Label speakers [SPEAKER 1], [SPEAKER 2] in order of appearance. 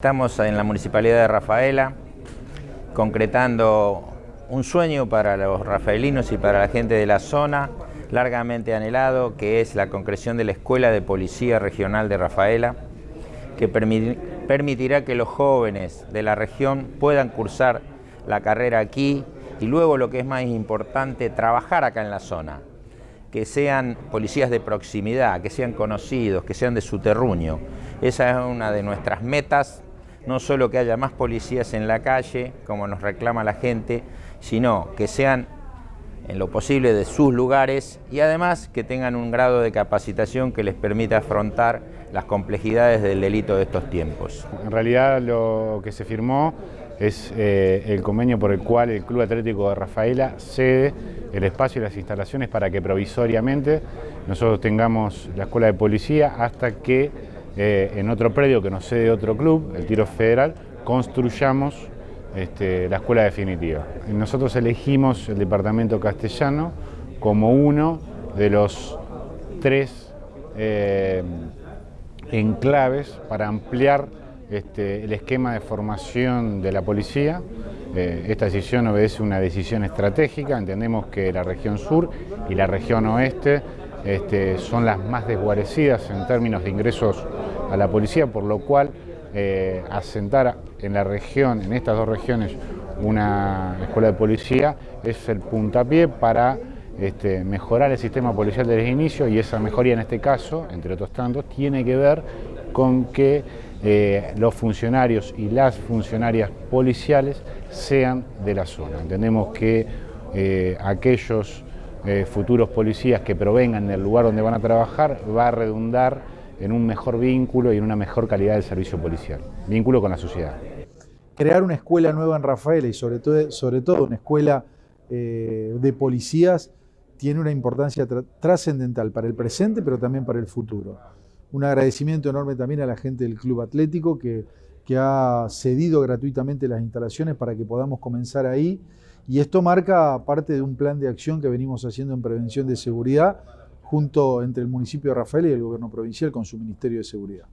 [SPEAKER 1] Estamos en la Municipalidad de Rafaela concretando un sueño para los rafaelinos y para la gente de la zona largamente anhelado que es la concreción de la Escuela de Policía Regional de Rafaela que permitirá que los jóvenes de la región puedan cursar la carrera aquí y luego lo que es más importante, trabajar acá en la zona que sean policías de proximidad, que sean conocidos, que sean de su terruño. Esa es una de nuestras metas no solo que haya más policías en la calle, como nos reclama la gente, sino que sean en lo posible de sus lugares y además que tengan un grado de capacitación que les permita afrontar las complejidades del delito de estos tiempos.
[SPEAKER 2] En realidad lo que se firmó es eh, el convenio por el cual el Club Atlético de Rafaela cede el espacio y las instalaciones para que provisoriamente nosotros tengamos la escuela de policía hasta que eh, en otro predio que nos cede otro club, el Tiro Federal, construyamos este, la escuela definitiva. Nosotros elegimos el departamento castellano como uno de los tres eh, enclaves para ampliar este, el esquema de formación de la policía. Eh, esta decisión obedece una decisión estratégica, entendemos que la región sur y la región oeste este, son las más desguarecidas en términos de ingresos a la policía, por lo cual eh, asentar en la región, en estas dos regiones, una escuela de policía es el puntapié para este, mejorar el sistema policial desde el inicio y esa mejoría en este caso, entre otros tantos, tiene que ver con que eh, los funcionarios y las funcionarias policiales sean de la zona. Entendemos que eh, aquellos futuros policías que provengan del lugar donde van a trabajar va a redundar en un mejor vínculo y en una mejor calidad del servicio policial, vínculo con la sociedad.
[SPEAKER 3] Crear una escuela nueva en Rafaela y sobre todo, sobre todo una escuela eh, de policías tiene una importancia trascendental para el presente pero también para el futuro. Un agradecimiento enorme también a la gente del Club Atlético que, que ha cedido gratuitamente las instalaciones para que podamos comenzar ahí y esto marca parte de un plan de acción que venimos haciendo en prevención de seguridad junto entre el municipio de Rafael y el gobierno provincial con su Ministerio de Seguridad.